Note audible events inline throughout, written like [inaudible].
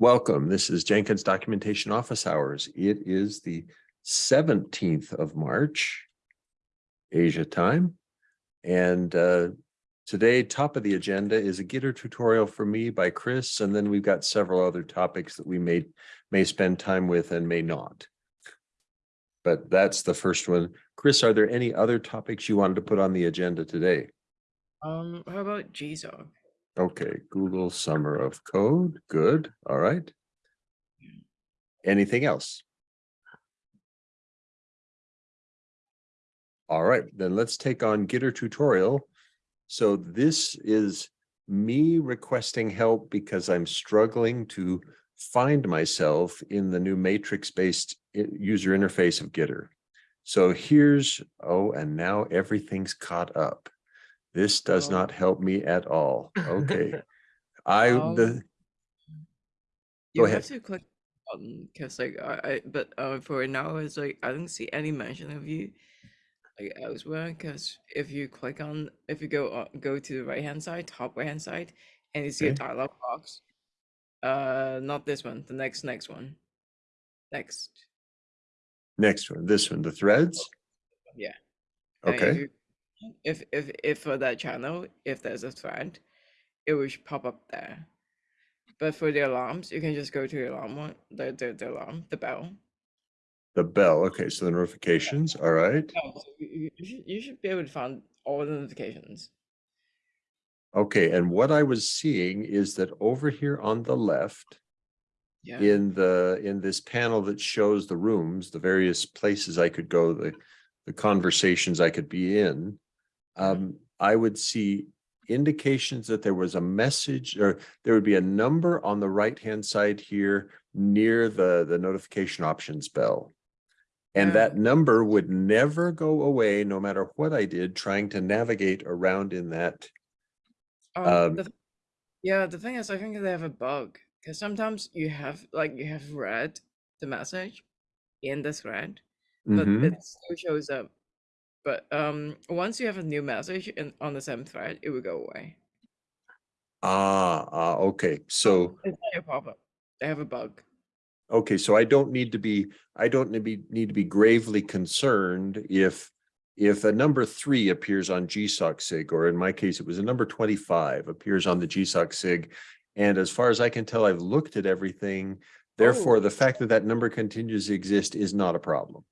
Welcome. This is Jenkins Documentation Office Hours. It is the seventeenth of March, Asia time. And uh, today, top of the agenda is a Gitter tutorial for me by Chris, and then we've got several other topics that we may may spend time with and may not. But that's the first one. Chris, are there any other topics you wanted to put on the agenda today? Um, how about GSOC? Okay, Google Summer of Code, good, all right. Anything else? All right, then let's take on Gitter tutorial. So this is me requesting help because I'm struggling to find myself in the new matrix-based uh, user interface of Gitter. So here's, oh, and now everything's caught up. This does Oh. not help me at all. Okay. [laughs] I, Um, the, You Go have ahead. to click button because like I, I but uh for now it's like I don't see any mention of you like elsewhere because if you click on if you go uh, go to the right hand side top right hand side and you see a dialog box uh not this one the next next one next next one, this one, the threads. yeah Okay, if if if for that channel if there's a thread it will pop up there but for the alarms you can just go to the alarm one the the, the alarm the bell the bell. Okay, so the notifications, all right. So you, you- should you should be able to find all the notifications. Okay, and what I was seeing is that over here on the left, Yeah. in the, in this panel that shows the rooms, the various places I could go, the, the conversations I could be in. Um, I would see indications that there was a message or there would be a number on the right-hand side here near the, the notification options bell. And Yeah. that number would never go away, no matter what I did, trying to navigate around in that. Um, um, the, yeah, the thing is, I think they have a bug because sometimes you have like you have read the message in the thread, but Mhm. it still shows up. But um, once you have a new message in on the same thread, it will go away. Ah, ah, okay, so, It's not a problem. They have a bug. okay, so I don't need to be, I don't need to be, need to be gravely concerned if. If a number three appears on GSOC SIG, or in my case, it was a number twenty-five appears on the GSOC SIG. And as far as I can tell, I've looked at everything. Therefore, Oh. the fact that that number continues to exist is not a problem.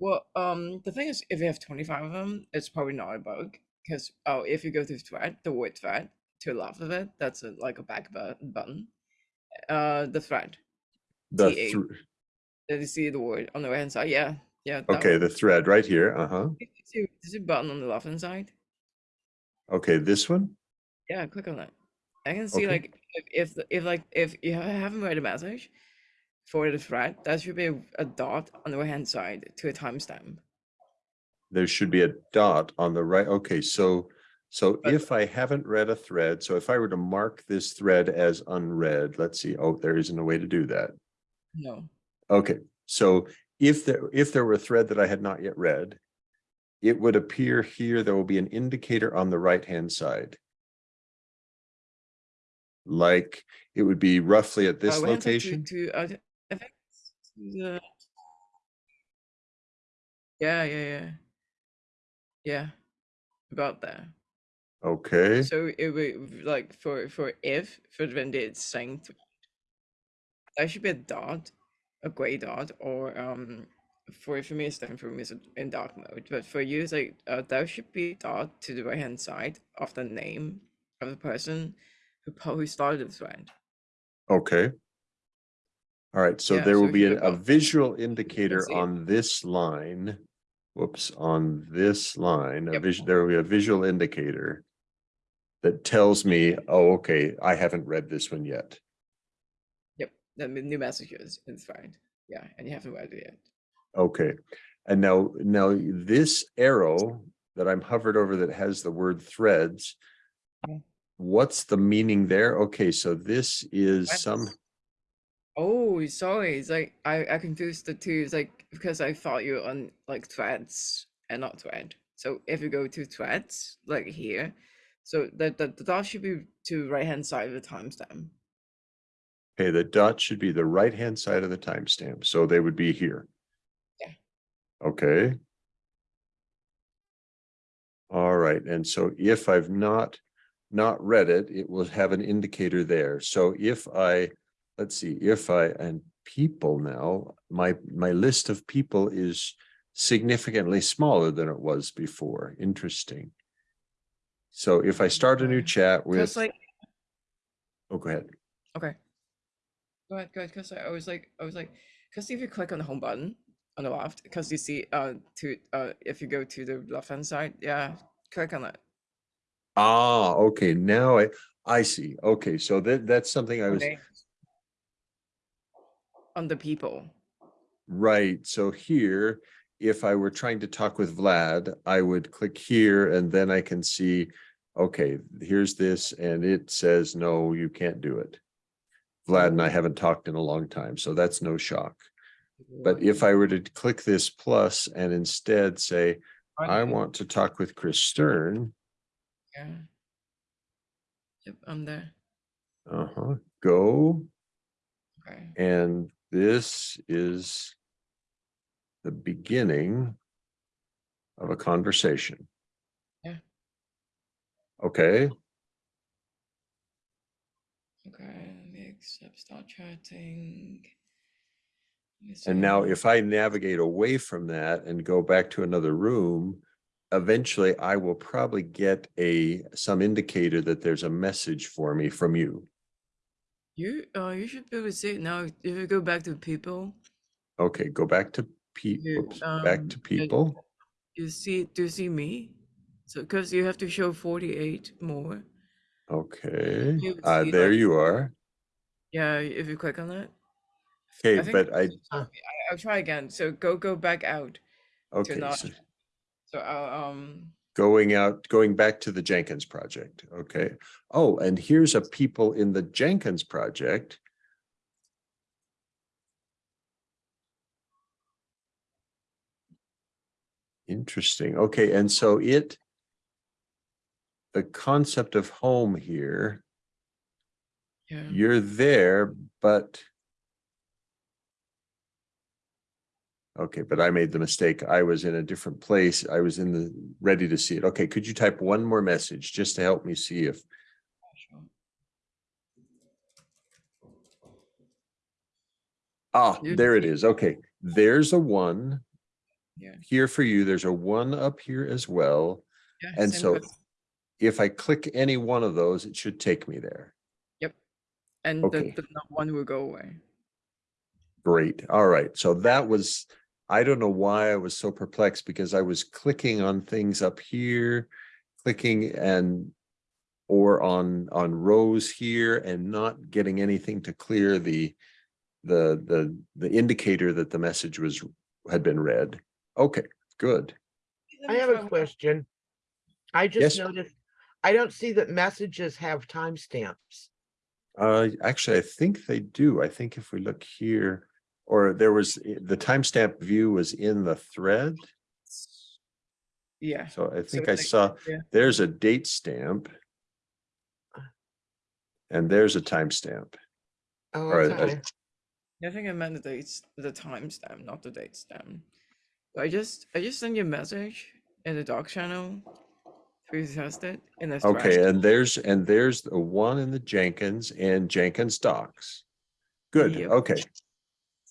Well, um, the thing is, if you have 25 of them, it's probably not a bug. Because, oh, if you go to thread, the word thread, to the left of it, that's a, like a back bu- button. Uh, the thread. The, T8. Did you see the word on the right hand side? Yeah, yeah. okay, one. the thread right here, uh-huh. You see, you a button on the left hand side? Okay, this one? Yeah, click on that. I can see Okay. like if if the- if like if you haven't read a message for the thread, that should be a, dot on the right hand side to a timestamp. there should be a dot on the right. Okay, so, so But- if I haven't read a thread, so if I were to mark this thread as unread, let's see, oh, there isn't a way to do that. No. Okay, so if there, if there were a thread that I had not yet read, it would appear here, there will be an indicator on the right-hand side. Like, it would be roughly at this Uh, location. To, to uh, Yeah yeah yeah yeah about that. Okay, So it would like for for if for when it's saying thread, there should be a dot, a gray dot, or um for if for me it's different for me it's in dark mode, but for you it's like uh, there should be a dot to the right hand side of the name of the person who who started the thread. okay. All right, so Yeah, there so will be a up- visual indicator see it. on this line. Whoops, on this line, a Yep. vision, there will be a visual indicator. That tells me, oh, okay, I haven't read this one yet. Yep, the m- new messages in the thread. Yeah, and you haven't read it yet. Okay, and now, now this arrow that I'm hovered over that has the word threads. Yeah. What's the meaning there? Okay, so this is Threads. some, Oh, sorry. It's like I I confused the two. It's like because I thought you were on like threads and not thread. So if you go to threads, like here, so the the, the dot should be to right hand side of the timestamp. Okay, the dot should be the right-hand side of the timestamp, so they would be here. Yeah. Okay. All right, and so if I've not, not read it, it will have an indicator there. So if I, let's see, if I, and people now, my, my list of people is significantly smaller than it was before. Interesting. So if I start a new chat with, like oh, go ahead. okay. Go ahead, go ahead. Because I was like, I was like, because if you click on the home button on the left, because you see, uh, to uh, if you go to the left hand side, yeah, click on it. Ah, okay, now I, I see. Okay, so that, that's something I was, Okay. On the people. right, so here, if I were trying to talk with Vlad, I would click here and then I can see, okay, here's this, and it says, no, you can't do it. Vlad and I haven't talked in a long time, so that's no shock. But if I were to click this plus and instead say, I want to talk with Chris Stern, Yeah. Yep, I'm there. uh-huh, go, Okay. And this is the beginning of a conversation. Yeah. Okay, Okay, let me accept start chatting. And now if I navigate away from that and go back to another room, eventually I will probably get a, some indicator that there's a message for me from you. You uh you should be able to see it now. If you go back to people, Okay, go back to people. Oops, back um, to people. you see do you see me? So because you have to show 48 more. Okay, uh, there you are. Yeah, if you click on that. Okay, I but I, I, I'll try again. So go go back out. okay, not- so So I'll um going out, going back to the Jenkins project, okay? Oh, and here's a people in the Jenkins project. Interesting, okay, and so it the concept of home here, yeah. you're there, but Okay, but I made the mistake. I was in a different place. I was in the, ready to see it. Okay, could you type one more message just to help me see if. Ah, there it is. Okay, there's a one Yeah. here for you. There's a one up here as well. Yeah. And so if I click any one of those, it should take me there. Yep. And okay. the, the one will go away. Great. All right. So that was, I don't know why I was so perplexed because I was clicking on things up here, clicking and or on on rows here and not getting anything to clear the the the the indicator that the message was had been read. Okay, good. I have a question. I Yes. just noticed, I don't see that messages have timestamps. Uh, actually, I think they do. I think if we look here, or there was, eh, the timestamp view was in the thread. Yeah. So I so think I like- saw, yeah. there's a date stamp. And there's a timestamp. Oh, Or a- a- okay. I think I meant the dates, the timestamp, not the date stamp. I just, I just sent you a message in the doc channel. Please test it in the Okay, thread. and there's, and there's the one in the Jenkins and Jenkins docs. Good, Yep. okay.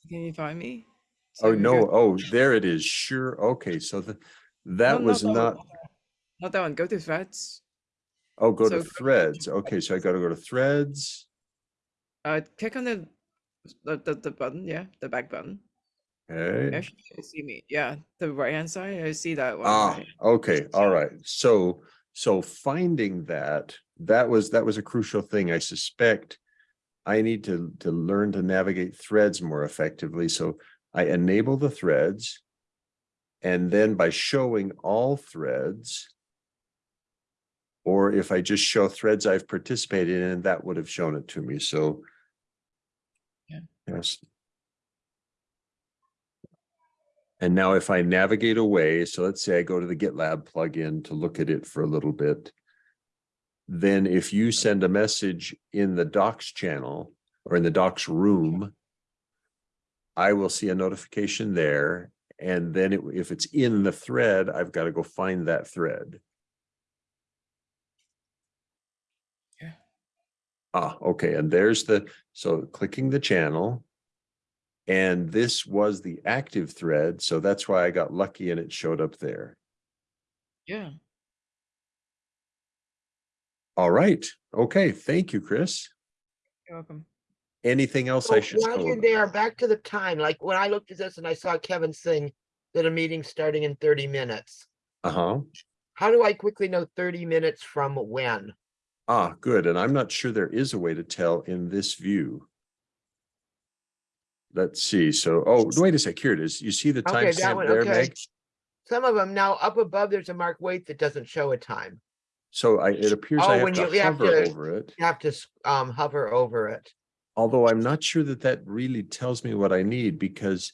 Can you find me? Oh, So we no, go- oh, there it is. Sure. Okay, so the, that No, was that not, Not that one. Go to threads. oh, go to so- threads. Okay, so I gotta go to threads. Uh, click on the, the the, the button. Yeah, the back button. Okay. Actually, you see me. Yeah, the right hand side. I see that one. Ah, right? okay, all right. So, so finding that, that was, that was a crucial thing. I suspect I need to, to learn to navigate threads more effectively. So I enable the threads. And then by showing all threads, or if I just show threads I've participated in, that would have shown it to me. So Yeah. yes. And now if I navigate away, so let's say I go to the GitLab plugin to look at it for a little bit. Then if you send a message in the docs channel, or in the docs room, I will see a notification there. And then it- if it's in the thread, I've got to go find that thread. Yeah. Ah, okay, and there's the, so clicking the channel. And this was the active thread, so that's why I got lucky and it showed up there. Yeah. All right, okay, thank you, Chris. You're welcome. Anything else So I should While you're there, back to the time, like when I looked at this and I saw Kevin saying that a meeting's starting in thirty minutes. Uh-huh, How do I quickly know thirty minutes from when? ah, good, and I'm not sure there is a way to tell in this view. Let's see, so, oh, wait a sec, here it is. You see the Okay, that timestamp one, there, okay. Meg? Some of them now up above, there's a mark wait that doesn't show a time. So I, it appears Oh, I have when to you- you have hover to- over it. You have to um hover over it. Although I'm not sure that that really tells me what I need because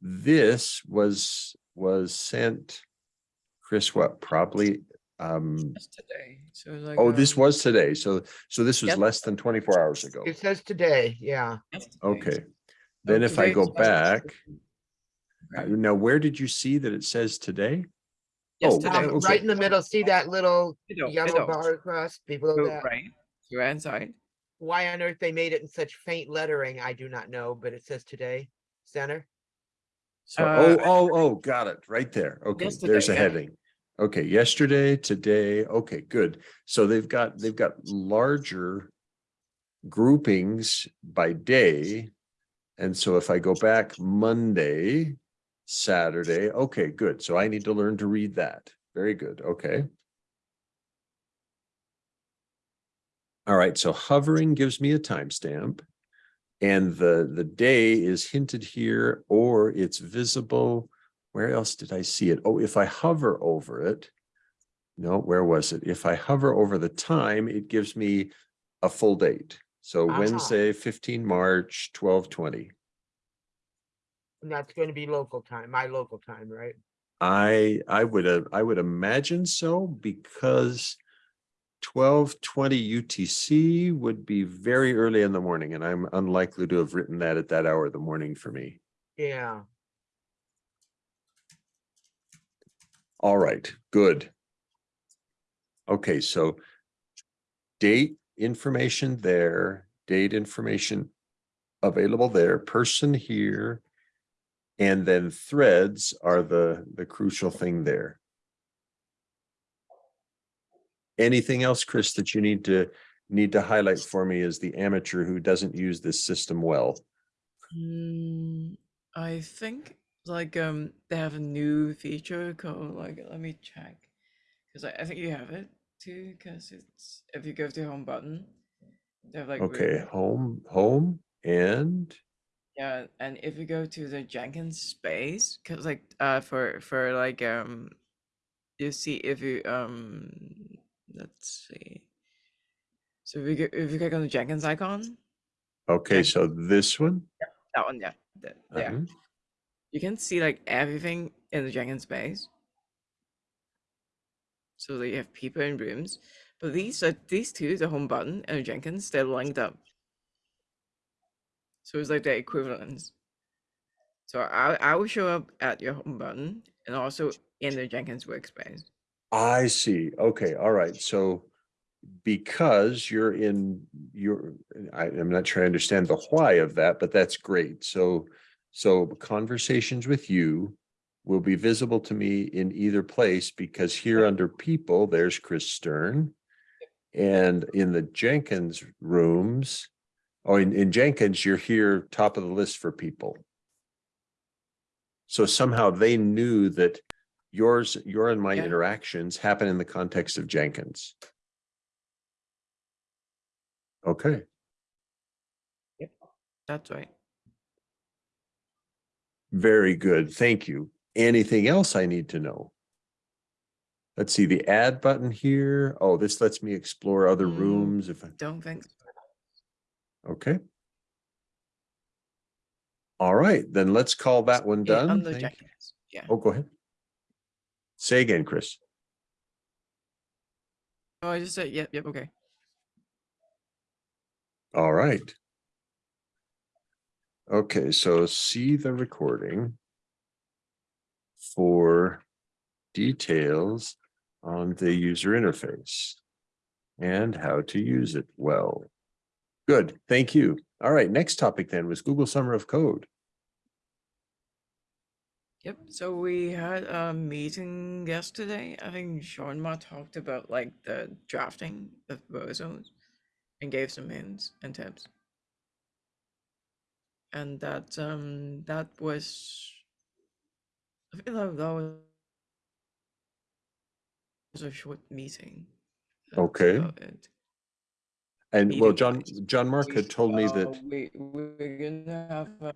this was, was sent. Chris, what, probably, um, That's today. So it's like oh, this um, was today. So, so this was Yep. less than twenty-four hours ago. It says today, yeah. yesterday. Okay. Then Oh, if I today go is- back, uh, Right. now where did you see that it says today? Yes, oh, today. Um, okay. Right in the middle, see that little Middle, yellow middle. bar across below Go that? right. Go inside. Why on earth they made it in such faint lettering, I do not know, but it says today, center. So, Uh, oh, oh, oh, got it, right there. Okay, there's a yeah. heading. Okay, yesterday, today, okay, good. So they've got, they've got larger groupings by day. And so if I go back Monday, Saturday, okay, good. So I need to learn to read that. Very good, okay. All right, so hovering gives me a timestamp. And the, the day is hinted here or it's visible. Where else did I see it? Oh, if I hover over it. No, where was it? If I hover over the time, it gives me a full date. So Aha. Wednesday, fifteen March, twelve twenty. And that's going to be local time, my local time, right? I, I would, uh, I would imagine so because twelve twenty UTC would be very early in the morning and I'm unlikely to have written that at that hour of the morning for me. Yeah, All right, good. Okay, so date information there, date information available there, person here. And then threads are the, the crucial thing there. Anything else, Chris, that you need to, need to highlight for me as the amateur who doesn't use this system well? Mm, I think like um they have a new feature called like let me check because I, I think you have it too because it's if you go to home button they have like Okay, home, home and, yeah and if you go to the Jenkins space because like uh for for like um you see if you um let's see so if you go, if you click on the Jenkins icon okay, so this one. that one yeah that, yeah uh-huh. you can see like everything in the Jenkins space. So that you have people in rooms, but these are these two, the home button and the Jenkins, they're linked up. So it's like the equivalents. So I I will show up at your home button and also in the Jenkins workspace. I see. Okay, all right. So because you're in your, I, I'm not sure I understand the why of that, but that's great. So, so conversations with you will be visible to me in either place because here under people, there's Chris Stern. And in the Jenkins rooms, oh, in, in Jenkins, you're here top of the list for people. So somehow they knew that yours, your and my interactions happen in the context of Jenkins. Okay, Yep, That's right. very good. Thank you. Anything else I need to know? Let's see, the add button here. Oh, this lets me explore other Mm. rooms if, I Don't think so. Okay. All right, then let's call that one Yeah, done. under Thank you. Yeah. Oh, go ahead. Say again, Chris. Oh, I just said yep, yep, okay. All right. Okay, so see the recording for details on the user interface and how to use it well. Good, thank you. All right, next topic then was Google Summer of Code. Yep. So we had a meeting yesterday. I think Jean-Marc talked about like the drafting of proposals and gave some hints and tips. And that um that was I feel like that was a short meeting. That's Okay. And well, John, Jean-Marc had told me Uh, that, we we're gonna have a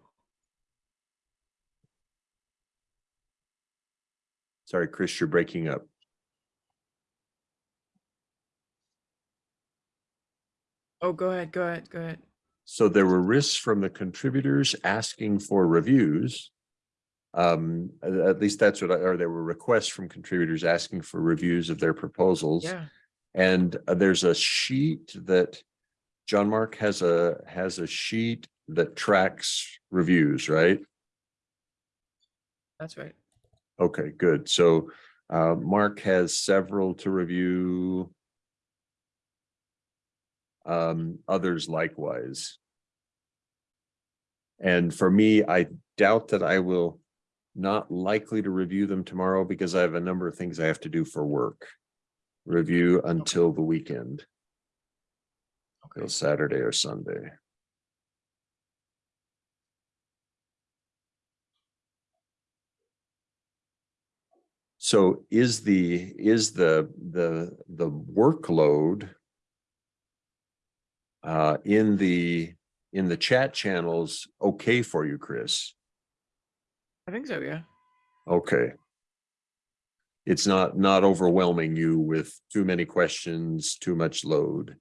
sorry, Chris, you're breaking up. Oh, go ahead, go ahead, go ahead. So there were risks from the contributors asking for reviews. Um, at at least that's what I, or there were requests from contributors asking for reviews of their proposals. Yeah, And uh, there's a sheet that Jean-Marc has a, has a sheet that tracks reviews, right? that's right. Okay, good. So uh, Mark has several to review. Um, others likewise. And for me, I doubt that I will not likely to review them tomorrow because I have a number of things I have to do for work. Review until the weekend, Okay. Saturday or Sunday. So is the, is the, the, the workload uh, in the, in the chat channels, okay for you, Chris? I think so, yeah. Okay. It's not, not overwhelming you with too many questions, too much load.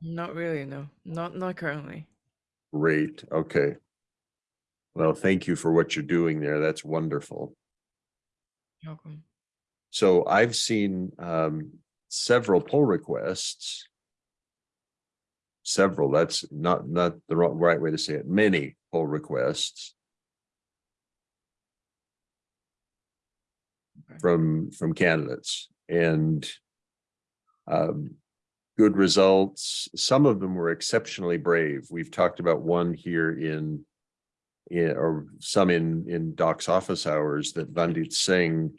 Not really, no. Not not currently. Great, okay. Well, thank you for what you're doing there. That's wonderful. You're welcome. So I've seen um several pull requests. Several, that's not not the right way to say it, many pull requests. From from candidates and um good results. Some of them were exceptionally brave. We've talked about one here in in or some in in Doc's office hours that Vandit Singh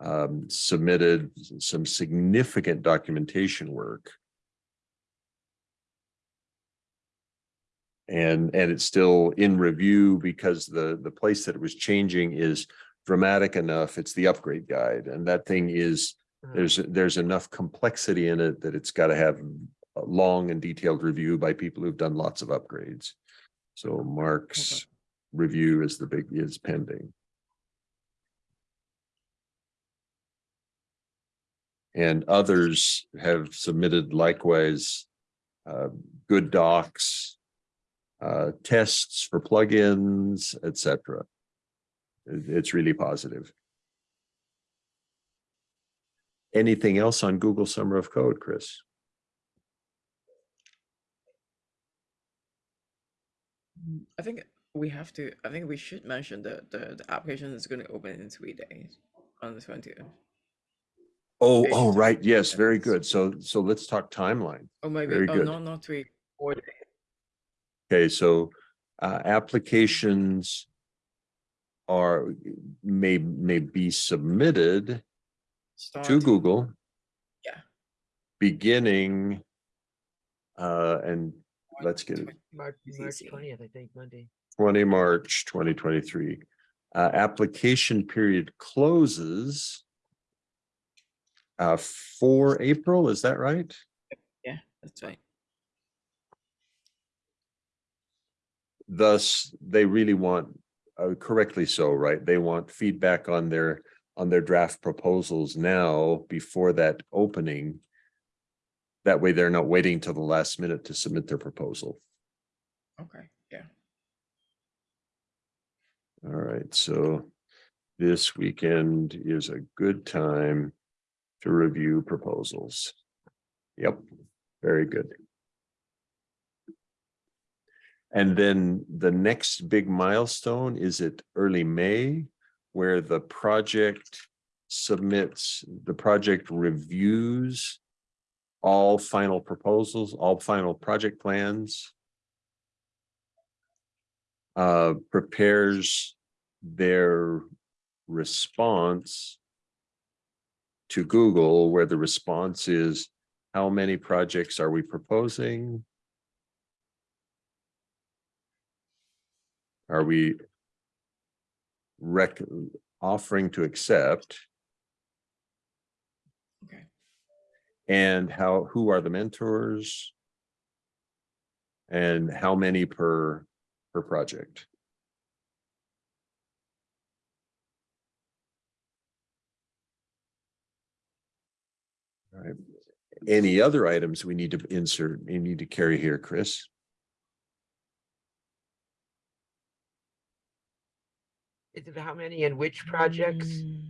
um, submitted some significant documentation work. And, and it's still in review because the, the place that it was changing is dramatic enough. It's the upgrade guide and that thing is, Uh, there's, there's enough complexity in it that it's got to have a long and detailed review by people who've done lots of upgrades. So Mark's review is the big, is pending. And others have submitted likewise uh, good docs, uh, tests for plugins, etc. It- It's really positive. Anything else on Google Summer of Code, Chris? I think we have to. I think we should mention that the, the application is going to open in three days on the twentieth. Oh, Eight oh, right. Yes, very good. So, so let's talk timeline. Oh, maybe. Very oh, good. no, not three. Four days. Okay, so uh, applications are, may, may be submitted to Google. Yeah. Beginning, uh, and let's get it, March, March twentieth, I think, Monday. twenty March twenty twenty-three. Uh, application period closes uh, for April, is that right? Yeah, that's right. Thus, they really want, uh, correctly so, right? They want feedback on their, on their draft proposals now before that opening. That way they're not waiting till the last minute to submit their proposal. Okay. Yeah. All right, so this weekend is a good time to review proposals. Yep, very good. And then the next big milestone is at early May, where the project submits, the project reviews all final proposals, all final project plans. Uh, prepares their response to Google, where the response is, how many projects are we proposing? Are we rec, offering to accept? Okay. And how, who are the mentors? And how many per, per project? All right, any other items we need to insert, you need to carry here, Chris? Is it how many and which projects? Mm,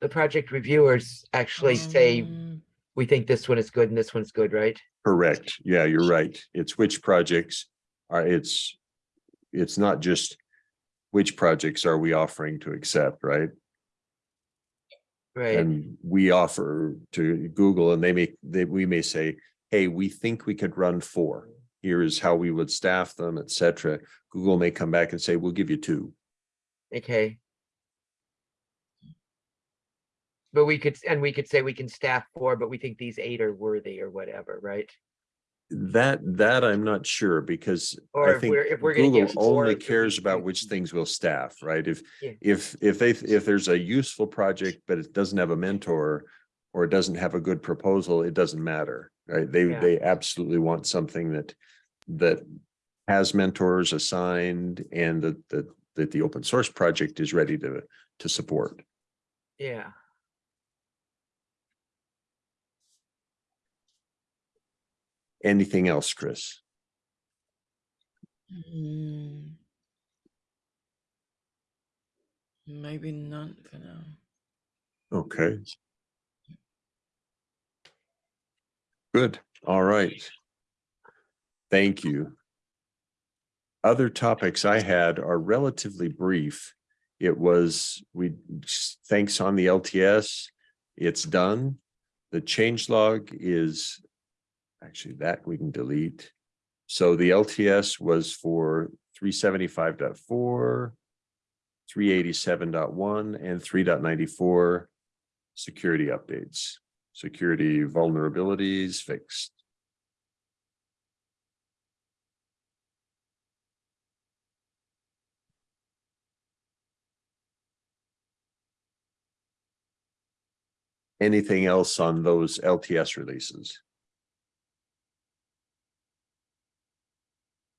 The project reviewers actually say, um, we think this one is good and this one's good, right? Correct. Yeah, you're right. It's which projects are, it's, it's not just which projects are we offering to accept, right? Right, And we offer to Google and they may, they, we may say, hey, we think we could run four. Here's how we would staff them, et cetera. Google may come back and say, we'll give you two. Okay. But we could, and we could say we can staff four, but we think these eight are worthy or whatever, right? That, that I'm not sure because Or I if think we're, if we're gonna Google four. only cares about which things we'll staff, right? If, Yeah. if, if they, if there's a useful project, but it doesn't have a mentor or it doesn't have a good proposal, it doesn't matter, right? They, Yeah. they absolutely want something that, that has mentors assigned and that, that, that the open source project is ready to, to support. Yeah, Anything else, Chris? mm. Maybe not for now. Okay. Good, all right. Thank you. Other topics I had are relatively brief. It was, we, thanks on the LTS, it's done. The change log is, actually that we can delete. So the LTS was for 375.4, 387.1, and 3.94 security updates, security vulnerabilities fixed. Anything else on those LTS releases?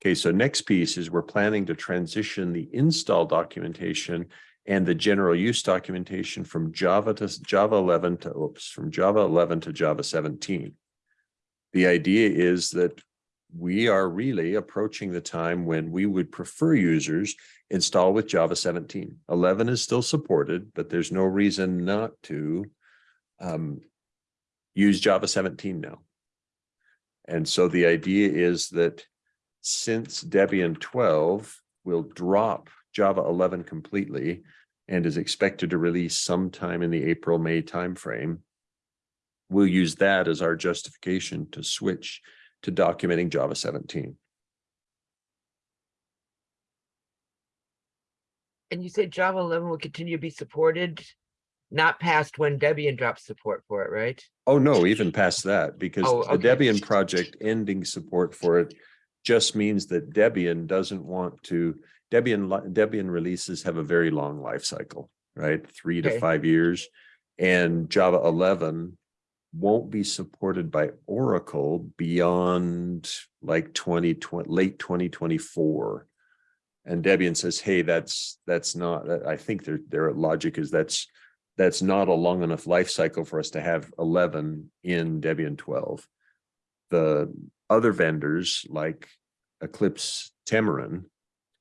Okay, so next piece is we're planning to transition the install documentation and the general use documentation from Java to Java eleven to, oops, from Java eleven to Java seventeen. The idea is that we are really approaching the time when we would prefer users install with Java 17. 11 is still supported, but there's no reason not to um, use Java 17 now. And so the idea is that since Debian 12 will drop Java 11 completely and is expected to release sometime in the April, May timeframe, we'll use that as our justification to switch to documenting Java 17. and you said Java eleven will continue to be supported, not past when Debian drops support for it, right? Oh, no, even past that, because Oh, the. Debian project ending support for it just means that Debian doesn't want to, Debian, Debian releases have a very long life cycle, right? Three to five years. And Java eleven won't be supported by Oracle beyond like twenty twenty, late twenty twenty-four. And Debian says, hey, that's, that's not, I think their, their logic is that's, that's not a long enough life cycle for us to have eleven in Debian twelve. The other vendors like Eclipse Temurin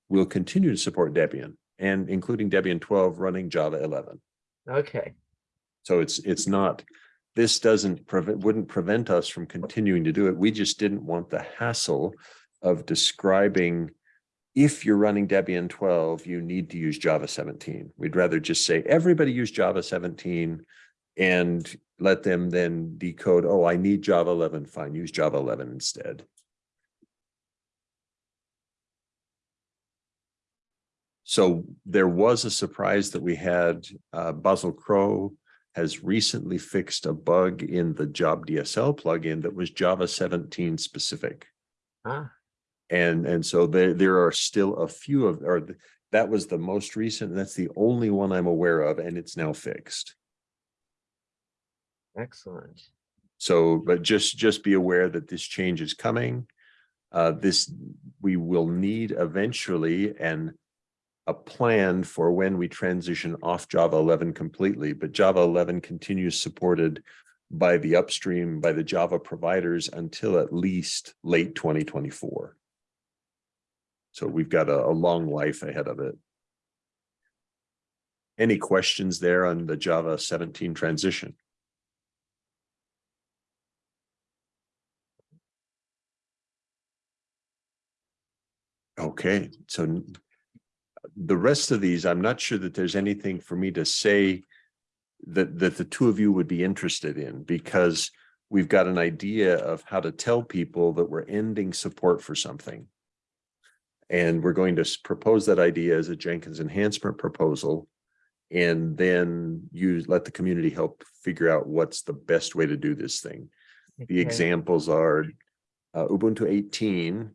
will continue to support Debian and including Debian twelve running Java eleven. Okay, So it's, it's not, this doesn't prevent, wouldn't prevent us from continuing to do it. We just didn't want the hassle of describing if you're running Debian twelve, you need to use Java seventeen. We'd rather just say, everybody use Java seventeen and let them then decode, oh, I need Java eleven, fine, use Java eleven instead. So there was a surprise that we had, uh, Basil Crow has recently fixed a bug in the job DSL plugin that was Java seventeen specific. Ah, And, and so there, there are still a few of, or th- that was the most recent, that's the only one I'm aware of, and it's now fixed. excellent. So, but just, just be aware that this change is coming. Uh, this, we will need eventually and a plan for when we transition off Java eleven completely, but Java eleven continues supported by the upstream, by the Java providers until at least late twenty twenty-four. So we've got a, a long life ahead of it. Any questions there on the Java seventeen transition? Okay, so the rest of these, I'm not sure that there's anything for me to say that, that the two of you would be interested in, because we've got an idea of how to tell people that we're ending support for something. And we're going to propose that idea as a Jenkins enhancement proposal. And then use, let the community help figure out what's the best way to do this thing. The examples are uh, Ubuntu eighteen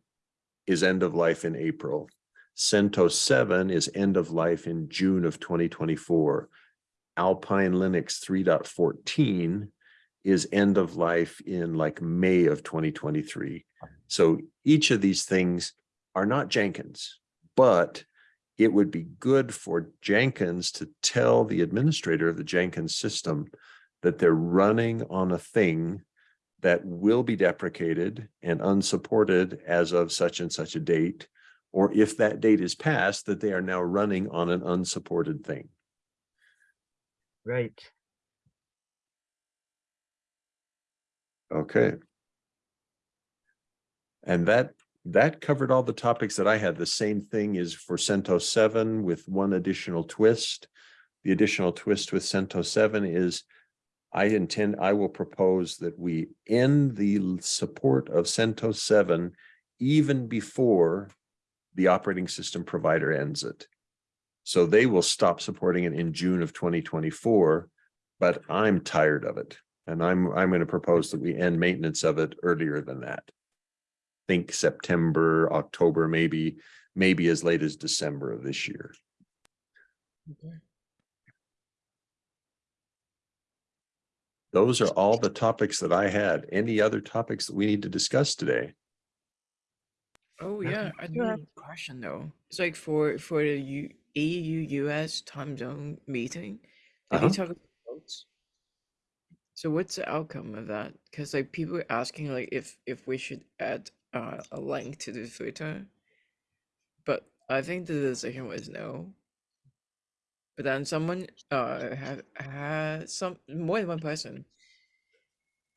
is end of life in April. CentOS seven is end of life in June of twenty twenty-four. Alpine Linux 3.14 is end of life in like May of twenty twenty-three. So each of these things are not Jenkins, but it would be good for Jenkins to tell the administrator of the Jenkins system that they're running on a thing that will be deprecated and unsupported as of such and such a date. Or if that date is passed, that they are now running on an unsupported thing. Right. Okay. And that, that covered all the topics that I had. The same thing is for CentOS seven with one additional twist. The additional twist with CentOS seven is I intend, I will propose that we end the support of CentOS seven even before the operating system provider ends it. So they will stop supporting it in June of twenty twenty-four, but I'm tired of it. And I'm, I'm going to propose that we end maintenance of it earlier than that. Think September, October, maybe, maybe as late as December of this year. Those are all the topics that I had. Any other topics that we need to discuss today? Oh yeah, I do have a question though. It's like for for the U, EU US time zone meeting, did Uh-huh. we talk about votes? So what's the outcome of that? Because like people were asking like if if we should add uh, a link to the Twitter, but I think the decision was no. But then someone uh had had some more than one person.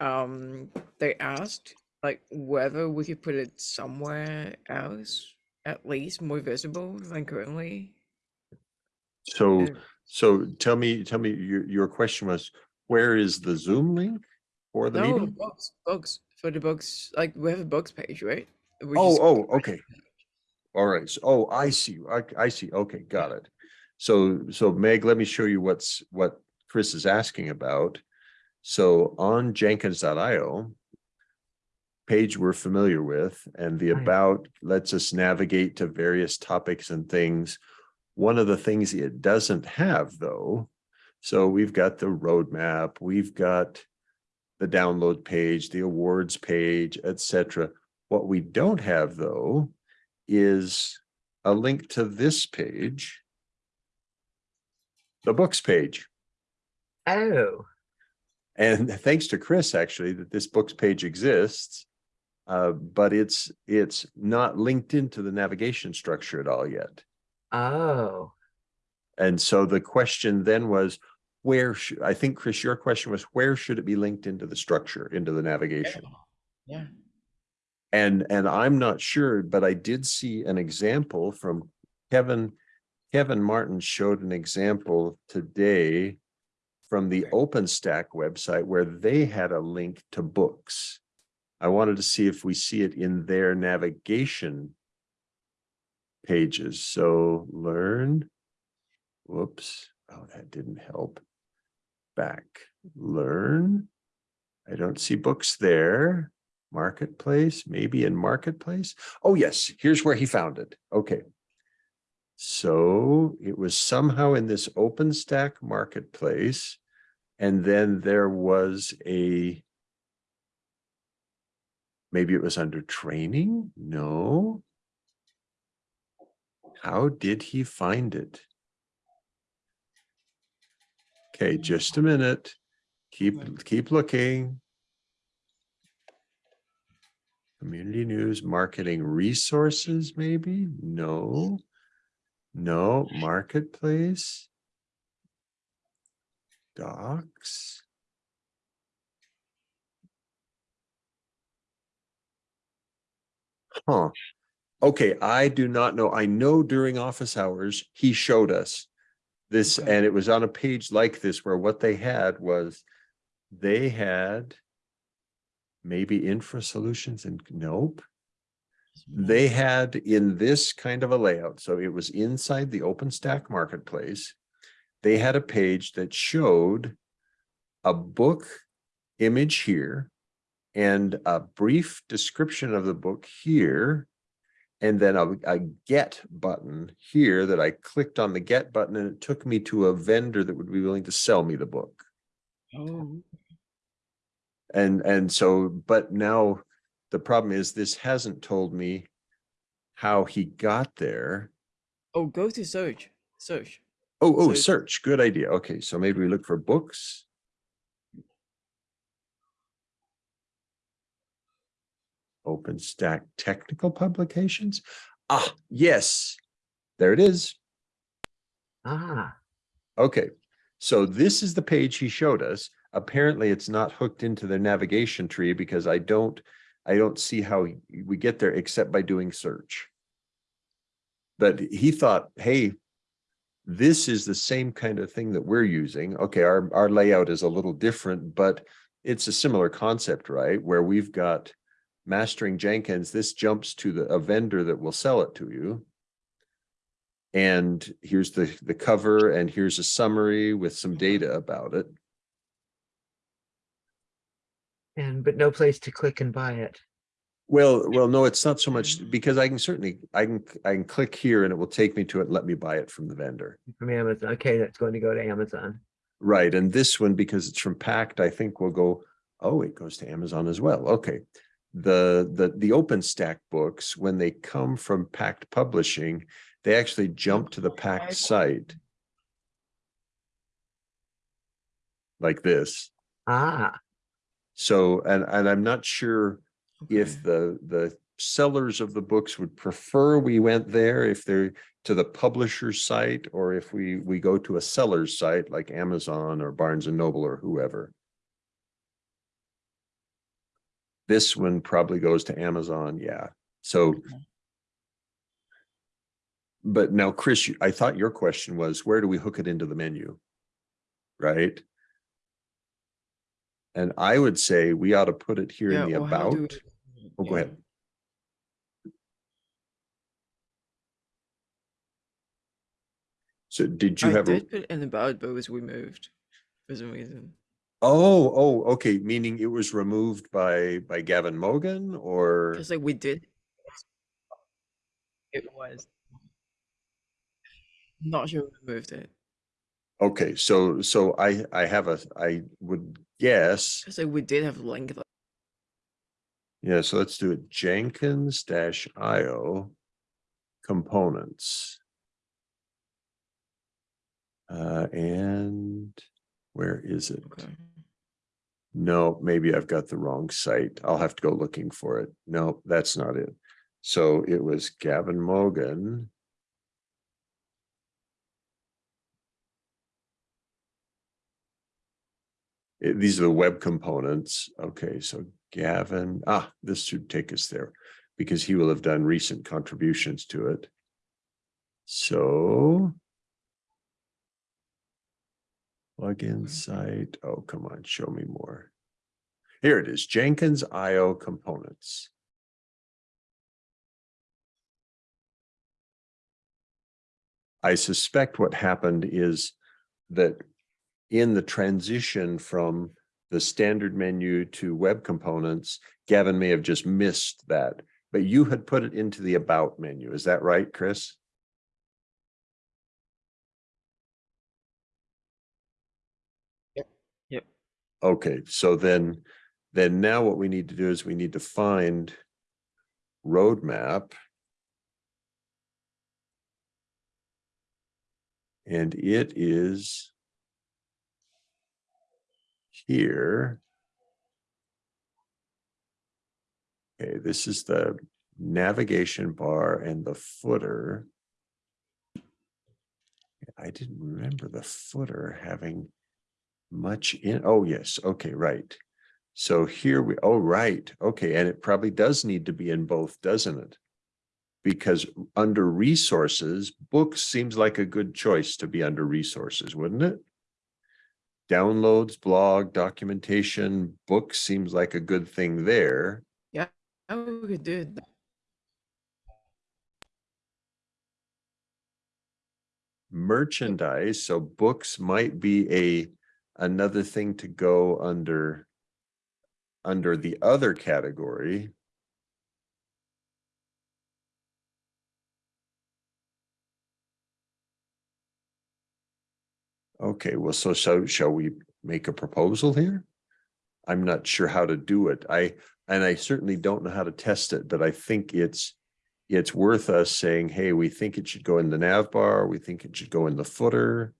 Um, they asked like whether we could put it somewhere else, at least more visible than currently. So, so tell me, tell me, your, your question was, where is the Zoom link for the no, meeting? books, books for the books. Like we have a books page, right? We Oh, just- oh, okay. All right. So, oh, I see. I, I see. Okay, got it. So, so Meg, let me show you what's, what Chris is asking about. So on jenkins.io, page we're familiar with, and the about lets us navigate to various topics and things. One of the things it doesn't have though, so we've got the roadmap, we've got the download page, the awards page, etc. What we don't have though is a link to this page. The books page. Oh, And [laughs] thanks to Chris, actually, that this books page exists. Uh, but it's, it's not linked into the navigation structure at all yet. oh, And so the question then was, where should, I think, Chris, your question was, where should it be linked into the structure, into the navigation? Yeah. And, and I'm not sure, but I did see an example from Kevin. Kevin Martens showed an example today from the. OpenStack website where they had a link to books. I wanted to see if we see it in their navigation pages. So learn. Whoops. Oh, that didn't help. Back, learn. I don't see books there. Marketplace, maybe in Marketplace. Oh, yes, here's where he found it. Okay. So it was somehow in this OpenStack Marketplace. And then there was a maybe it was under training? No. How did he find it? Okay, just a minute. Keep, keep looking. Community news, marketing resources, maybe? No. No, marketplace. Docs. Huh. Okay, I do not know. I know during office hours, he showed us this, Okay. and it was on a page like this where what they had was they had maybe infra solutions and nope. They had in this kind of a layout, so it was inside the OpenStack marketplace. They had a page that showed a book image here and a brief description of the book here. And then a, a get button here that I clicked on the get button and it took me to a vendor that would be willing to sell me the book. Oh, And, and so, but now the problem is this hasn't told me how he got there. oh, go to search, search. Oh, oh, So- search, good idea. Okay, so maybe we look for books. OpenStack technical publications. Ah, yes, there it is. Ah, Okay, so this is the page he showed us. Apparently, it's not hooked into the navigation tree because I don't, I don't see how we get there except by doing search. But he thought, hey, this is the same kind of thing that we're using. Okay, our, our layout is a little different, but it's a similar concept, right? Where we've got mastering Jenkins, this jumps to the, a vendor that will sell it to you. And here's the, the cover and here's a summary with some mm-hmm. data about it. and but no place to click and buy it. Well, well, no, it's not so much mm. because I can certainly, I can, I can click here and it will take me to it, and let me buy it from the vendor. From Amazon. Okay, that's going to go to Amazon. Right, and this one, because it's from Packt, I think will go, oh, it goes to Amazon as well, okay. The, the, the OpenStack books, when they come from Packt Publishing, they actually jump to the Packt site. Like this, Ah, so, and, and I'm not sure if the, the sellers of the books would prefer we went there, if they're to the publisher's site, or if we, we go to a seller's site like Amazon or Barnes and Noble or whoever. This one probably goes to Amazon, yeah, so. Okay. But now, Chris, I thought your question was, where do we hook it into the menu? Right? And I would say we ought to put it here in the Yeah, or how do about. we- Oh, go ahead. So did you I have a, did put it in about, but it was removed for some reason. Oh, oh, okay, meaning it was removed by, by Gavin Mogan or? Because like we did. It was. Not sure who removed it. Okay, so, so I, I have a, I would guess, Because like we did have link. yeah, so let's do it Jenkins dash IO components. Uh, and where is it? Okay. No, maybe I've got the wrong site. I'll have to go looking for it. No, that's not it. So it was Gavin Mogan. Eh, These are the web components. Okay, so Gavin, ah, this should take us there. because he will have done recent contributions to it. So. Plugin mm-hmm. site, oh, come on, show me more. Here it is, Jenkins IO components. I suspect what happened is that in the transition from the standard menu to web components, Gavin may have just missed that, but you had put it into the about menu. Is that right, Chris? Okay, so then, then now what we need to do is we need to find roadmap. And it is here. Okay, this is the navigation bar and the footer. I didn't remember the footer having much in, oh, yes, okay, right. So here we, oh, right, okay, and it probably does need to be in both, doesn't it? Because under resources, books seems like a good choice to be under resources, wouldn't it? Downloads, blog, documentation, books seems like a good thing there. How we could do it? merchandise, so books might be a, another thing to go under. Under the other category. Okay, well, so, so shall we make a proposal here? I'm not sure how to do it. I, and I certainly don't know how to test it, but I think it's it's worth us saying, hey, we think it should go in the nav bar, we think it should go in the footer.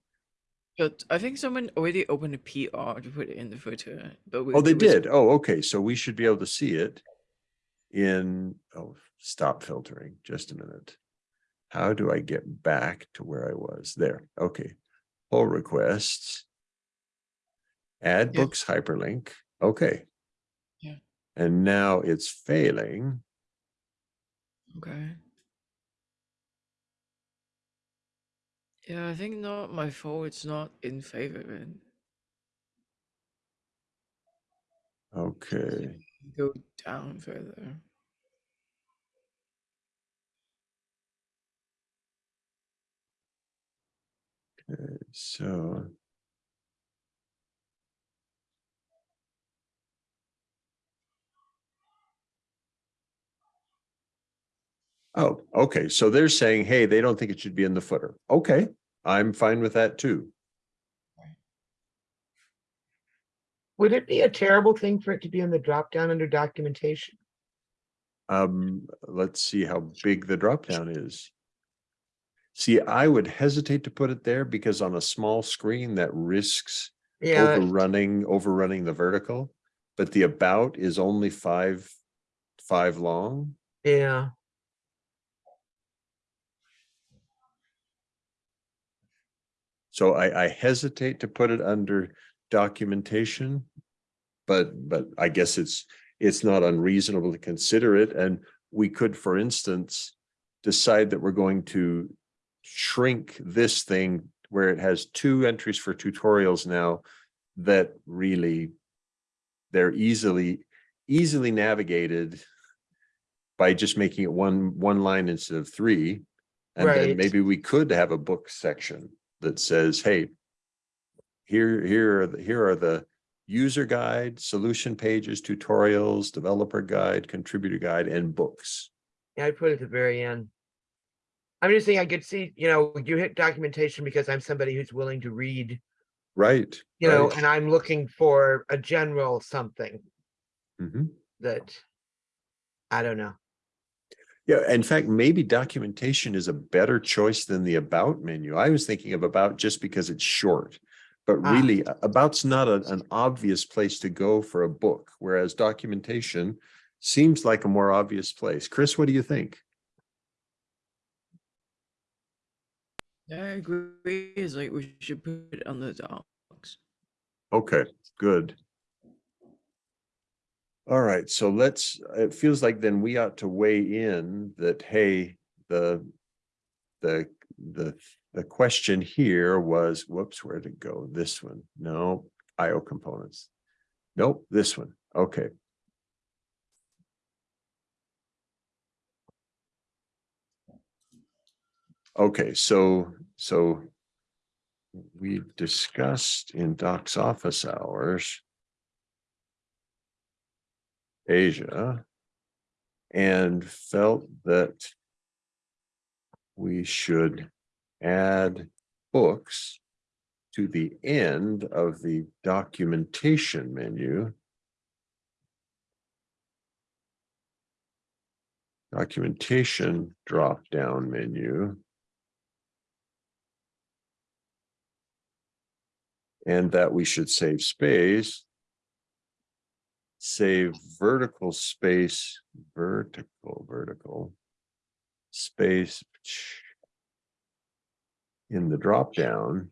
But I think someone already opened a PR to put it in the footer. But we Oh, they did. Oh, okay, so we should be able to see it in, oh, stop filtering, just a minute. How do I get back to where I was? There, okay. Pull requests. Add Yeah. books hyperlink, okay. Yeah. And now it's failing. Okay. Yeah, I think not my fault. It's not in favor it. Okay, Go down further. Okay, so. Oh, okay, so they're saying, hey, they don't think it should be in the footer. Okay, I'm fine with that too. Would it be a terrible thing for it to be in the drop down under documentation? Um, let's see how big the drop down is. See, I would hesitate to put it there because on a small screen that risks Yeah, overrunning, overrunning the vertical. But the about is only five, five long. yeah, So I, I hesitate to put it under documentation. But, but I guess it's, it's not unreasonable to consider it, and we could, for instance. Decide that we're going to shrink this thing where it has two entries for tutorials now. That really. They're easily, easily navigated. By just making it one, one line instead of three. And then maybe we could have a book section that says, hey. Here, here, are the here are the user guide, solution pages, tutorials, developer guide, contributor guide, and books. yeah, I'd put it at the very end. I'm just saying I could see, you know, you hit documentation because I'm somebody who's willing to read, Right. you know, right. and I'm looking for a general something Mhm. that. I don't know. Yeah, in fact, maybe documentation is a better choice than the about menu. I was thinking of about just because it's short. But Ah. really, a- about's not a- an obvious place to go for a book, whereas documentation seems like a more obvious place. Chris, what do you think? I agree. It's like we should put it on the docs. Okay, good. All right, so let's, it feels like then we ought to weigh in that, hey, the. The, the, the question here was, whoops, where'd it go? This one, no, IO components. Nope, this one, okay. Okay, so, so. We've discussed in Doc's office hours. Asia. And felt that. We should add books. To the end of the documentation menu. Documentation drop-down menu. And that we should save space. Save vertical space, vertical, vertical. Space. In the drop-down.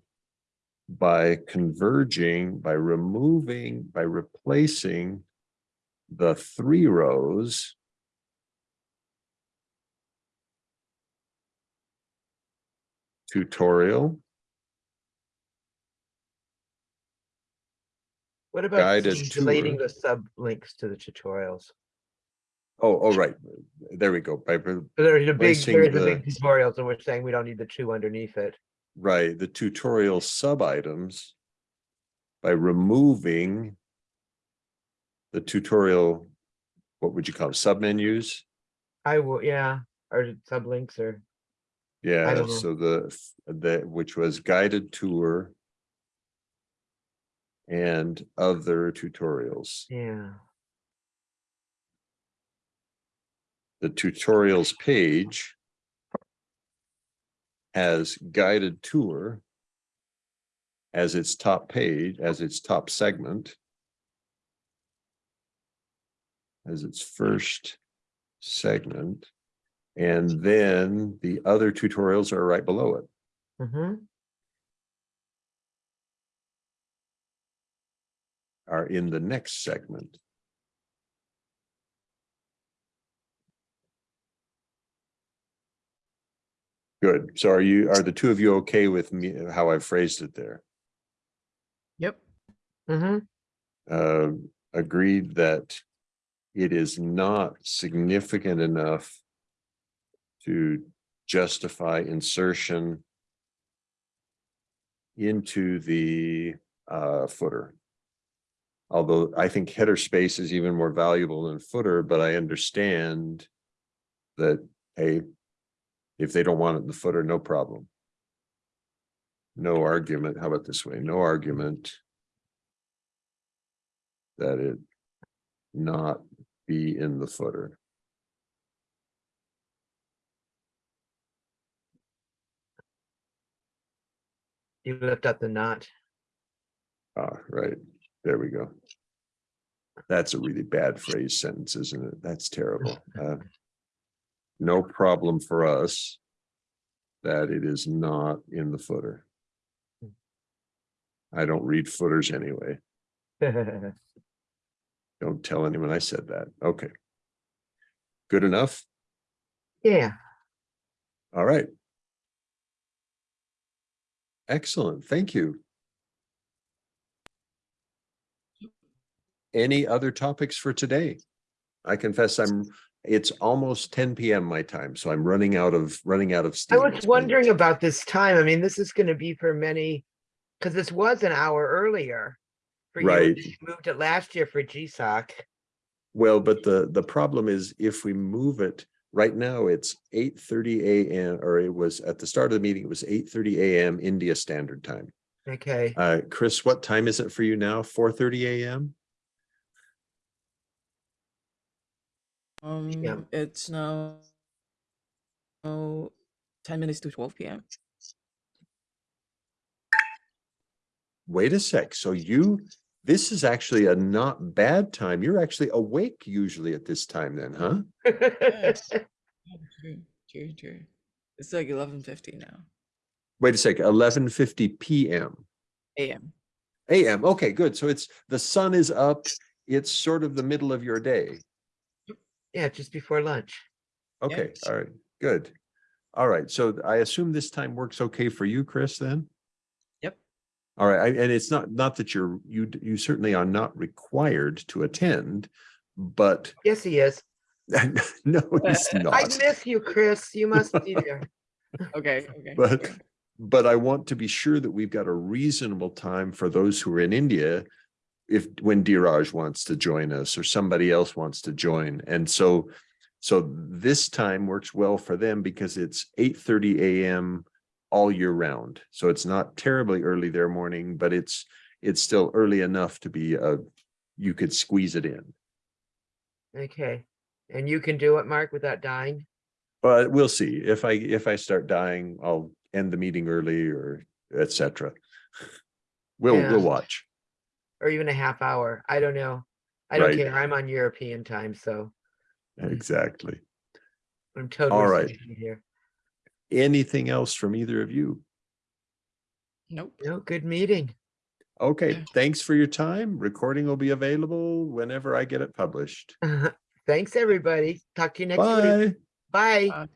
By converging, by removing, by replacing. The three rows. Tutorial. What about deleting the sublinks to the tutorials? Oh, oh, right, there we go, by, There's a big, there's a big the- tutorial, so we're saying we don't need the two underneath it. right, the tutorial sub-items. By removing. The tutorial, what would you call them, submenus? I will, yeah, or sublinks or, Yeah, so the, the, which was guided tour. And other tutorials, yeah. the tutorials page. Has guided tour. As its top page, as its top segment. As its first segment. And then the other tutorials are right below it. Mm-hmm. Are in the next segment. Good. So are you, are the two of you okay with me, how I phrased it there? Yep. Mm-hmm. Uh, agreed that it is not significant enough to justify insertion into the uh footer. Although I think header space is even more valuable than footer, but I understand that, hey, if they don't want it in the footer, no problem. No argument. How about this way? No argument that it not be in the footer. You left out the not. Ah, right, there we go. That's a really bad phrase sentence, isn't it? That's terrible. [laughs] Uh, No problem for us. That it is not in the footer. I don't read footers anyway. [laughs] Don't tell anyone I said that. Okay. Good enough? Yeah, All right. Excellent, thank you. Any other topics for today? I confess I'm, it's almost ten PM my time, so I'm running out of, running out of I was wondering about this time. I mean, this is gonna be for many, because this was an hour earlier. for Right. you Moved it last year for GSOC. Well, but the, the problem is if we move it, right now it's eight thirty AM, or it was at the start of the meeting, it was eight thirty AM India Standard Time. Okay, Uh, Chris, what time is it for you now? Four thirty AM? Um, it's now. Oh, ten minutes to twelve PM. Wait a sec, so you, this is actually a not bad time. You're actually awake usually at this time then, huh? Yes. [laughs] True, true, true. It's like eleven fifty now. Wait a sec, eleven fifty PM. AM. AM, okay, good. So it's, the sun is up it's sort of the middle of your day. Yeah, just before lunch. Okay, Yes. all right, good. All right, so I assume this time works okay for you, Chris, then? Yep. All right, I- and it's not, not that you're, you, you certainly are not required to attend, but [laughs] Yes, he is. no, he's [laughs] Uh, I not. miss you, Chris. You must be [laughs] there. Okay, okay. But, but I want to be sure that we've got a reasonable time for those who are in India. If, when Diraj wants to join us or somebody else wants to join. And so, so this time works well for them because it's eight thirty AM all year round. So it's not terribly early their morning, but it's, it's still early enough to be a, you could squeeze it in. Okay. And you can do it, Mark, without dying? But we'll see. If I, if I start dying, I'll end the meeting early or etc. We'll, Yeah. we'll watch. Or even a half hour? I don't know. I don't Right. care. I'm on European time, so Exactly. I'm totally right. sleepy here. Anything else from either of you? Nope. No, good meeting. Okay, Okay. thanks for your time. Recording will be available whenever I get it published. [laughs] Thanks, everybody. Talk to you next week. Bye. Bye.